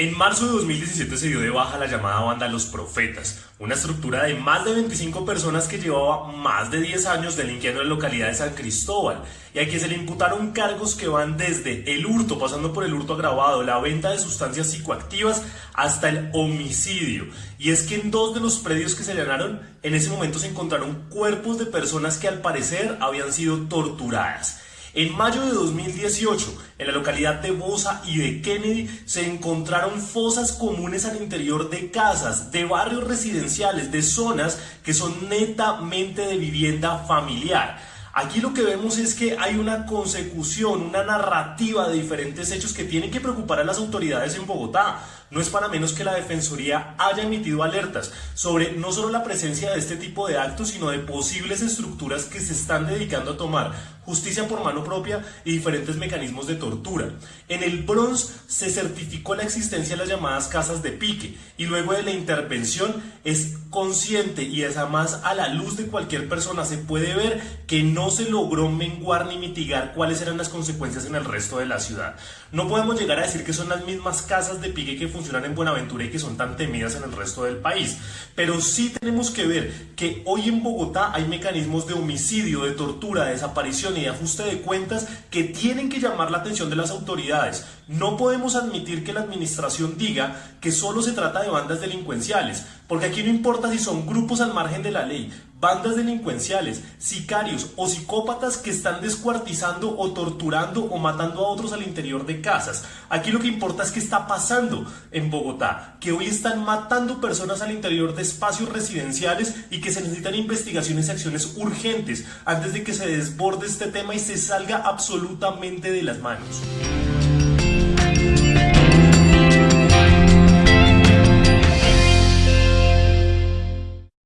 En marzo de 2017 se dio de baja la llamada banda Los Profetas, una estructura de más de 25 personas que llevaba más de 10 años delinquiendo en la localidad de San Cristóbal y a quien se le imputaron cargos que van desde el hurto, pasando por el hurto agravado, la venta de sustancias psicoactivas hasta el homicidio. Y es que en dos de los predios que se allanaron, en ese momento se encontraron cuerpos de personas que al parecer habían sido torturadas. En mayo de 2018, en la localidad de Bosa y de Kennedy, se encontraron fosas comunes al interior de casas, de barrios residenciales, de zonas que son netamente de vivienda familiar. Aquí lo que vemos es que hay una consecución, una narrativa de diferentes hechos que tienen que preocupar a las autoridades en Bogotá. No es para menos que la Defensoría haya emitido alertas sobre no solo la presencia de este tipo de actos, sino de posibles estructuras que se están dedicando a tomar justicia por mano propia y diferentes mecanismos de tortura. En el Bronx se certificó la existencia de las llamadas casas de pique y luego de la intervención es consciente y es además a la luz de cualquier persona se puede ver que no se logró menguar ni mitigar cuáles eran las consecuencias en el resto de la ciudad. No podemos llegar a decir que son las mismas casas de pique que funcionan en Buenaventura y que son tan temidas en el resto del país, pero sí tenemos que ver que hoy en Bogotá hay mecanismos de homicidio, de tortura, de desaparición y ajuste de cuentas que tienen que llamar la atención de las autoridades. No podemos admitir que la administración diga que solo se trata de bandas delincuenciales, porque aquí no importa si son grupos al margen de la ley, bandas delincuenciales, sicarios o psicópatas que están descuartizando o torturando o matando a otros al interior de casas. Aquí lo que importa es qué está pasando en Bogotá, que hoy están matando personas al interior de espacios residenciales y que se necesitan investigaciones y acciones urgentes antes de que se desborde este tema y se salga absolutamente de las manos.